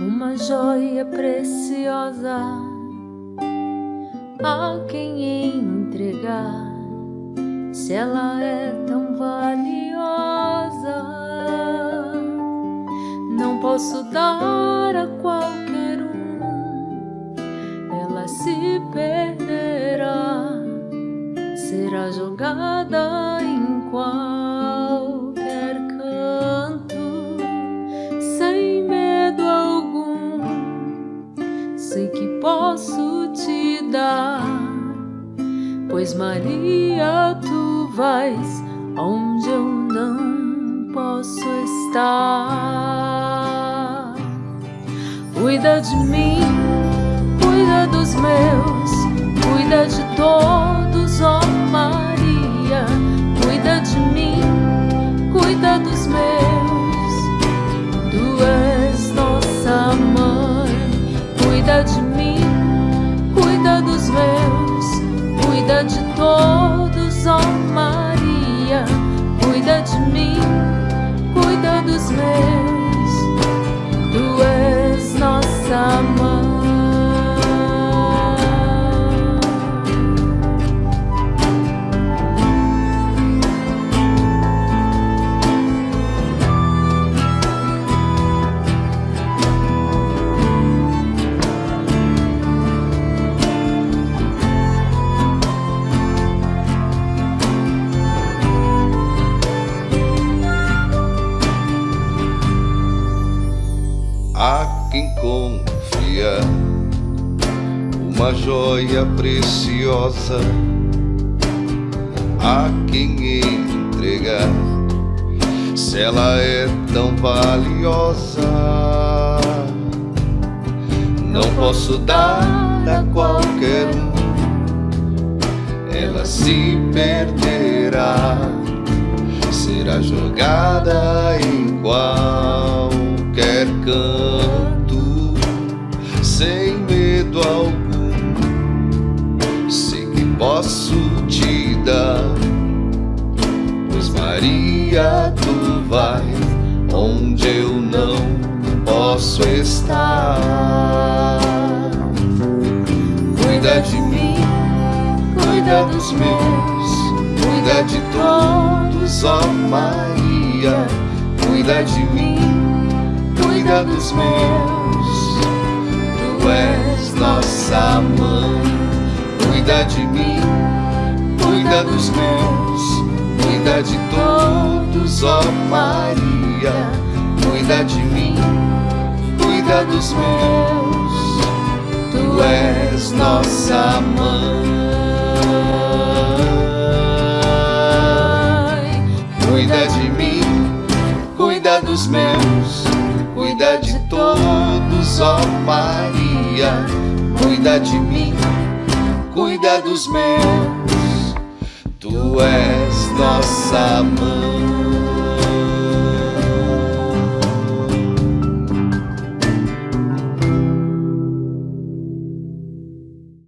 uma joia preciosa a quem entregar, se ela é tão valiosa, não posso dar a qualquer um, ela se perderá, será jogada sei que posso te dar, pois Maria, tu vais onde eu não posso estar. Cuida de mim, cuida dos meus, cuida de todos, ó Maria, cuida de mim, cuida dos meus, cuida de todos, ó Maria, cuida de mim, cuida dos meus. Uma joia preciosa a quem entregar se ela é tão valiosa. Não posso dar a qualquer um ela se perderá será jogada em qualquer canto, posso te dar, pois Maria, tu vai onde eu não posso estar. Cuida de mim, cuida dos meus, cuida de todos, ó Maria, cuida de mim, cuida dos meus. Tu és nossa mãe, cuida de mim, cuida dos meus, cuida de todos, ó Maria, cuida de mim, cuida dos meus. Tu és nossa mãe. Cuida de mim, cuida dos meus, cuida de todos, ó Maria. Cuida de mim, cuida dos meus. És nossa mãe.